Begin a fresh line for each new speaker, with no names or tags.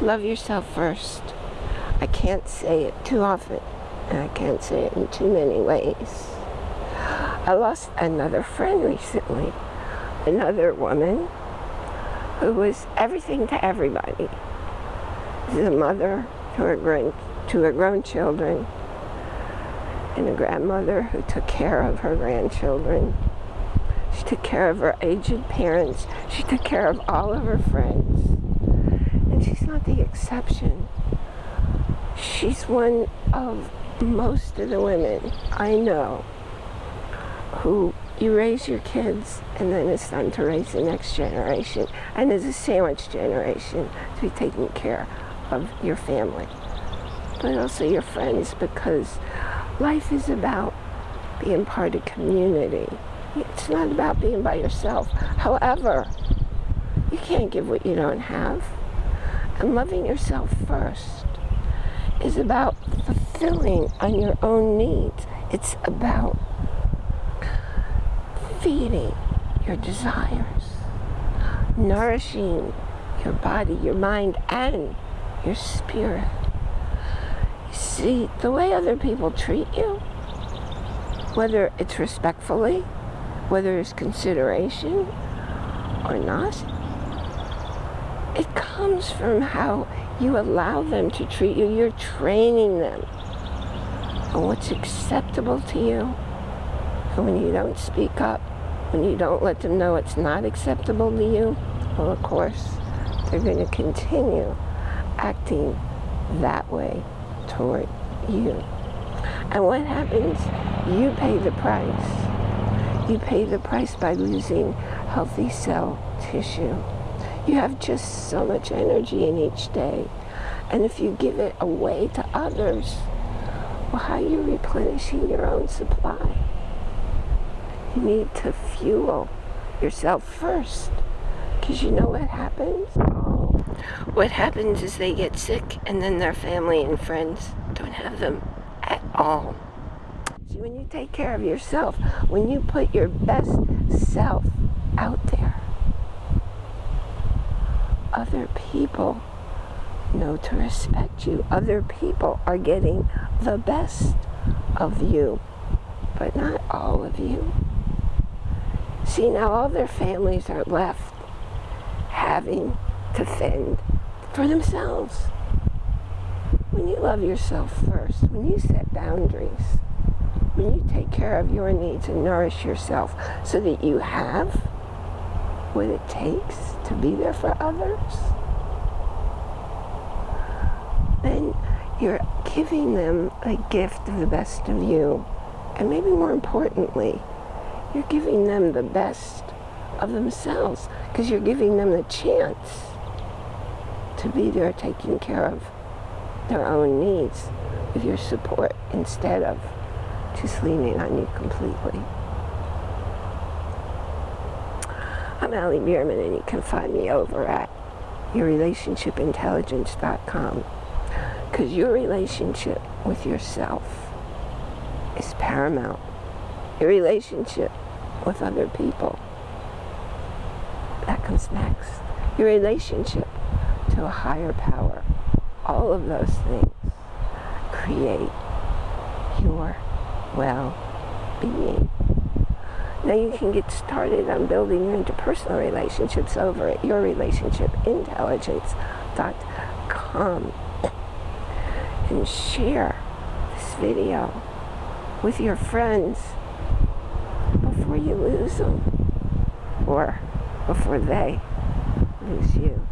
love yourself first. I can't say it too often, and I can't say it in too many ways. I lost another friend recently, another woman who was everything to everybody. She's a mother to her, grown, to her grown children, and a grandmother who took care of her grandchildren. She took care of her aged parents. She took care of all of her friends. And she's not the exception. She's one of most of the women I know who you raise your kids and then it's time to raise the next generation. And there's a sandwich generation to be taking care of your family, but also your friends because life is about being part of community. It's not about being by yourself. However, you can't give what you don't have. And loving yourself first is about fulfilling on your own needs. It's about feeding your desires, nourishing your body, your mind, and your spirit. See, the way other people treat you, whether it's respectfully, whether it's consideration or not, it comes from how you allow them to treat you. You're training them on what's acceptable to you. And when you don't speak up, when you don't let them know it's not acceptable to you, well, of course, they're going to continue acting that way toward you. And what happens? You pay the price. You pay the price by losing healthy cell tissue. You have just so much energy in each day. And if you give it away to others, well, how are you replenishing your own supply? You need to fuel yourself first. Because you know what happens? What happens is they get sick and then their family and friends don't have them at all. See, when you take care of yourself, when you put your best self out there, other people know to respect you. Other people are getting the best of you, but not all of you. See, now all their families are left having to fend for themselves. When you love yourself first, when you set boundaries, when you take care of your needs and nourish yourself so that you have what it takes to be there for others, then you're giving them a gift of the best of you. And maybe more importantly, you're giving them the best of themselves because you're giving them the chance to be there taking care of their own needs with your support instead of just leaning on you completely. I'm Allie Bierman and you can find me over at yourrelationshipintelligence.com because your relationship with yourself is paramount. Your relationship with other people, that comes next. Your relationship to a higher power. All of those things create your well-being. Now you can get started on building your interpersonal relationships over at yourrelationshipintelligence.com and share this video with your friends before you lose them or before they lose you.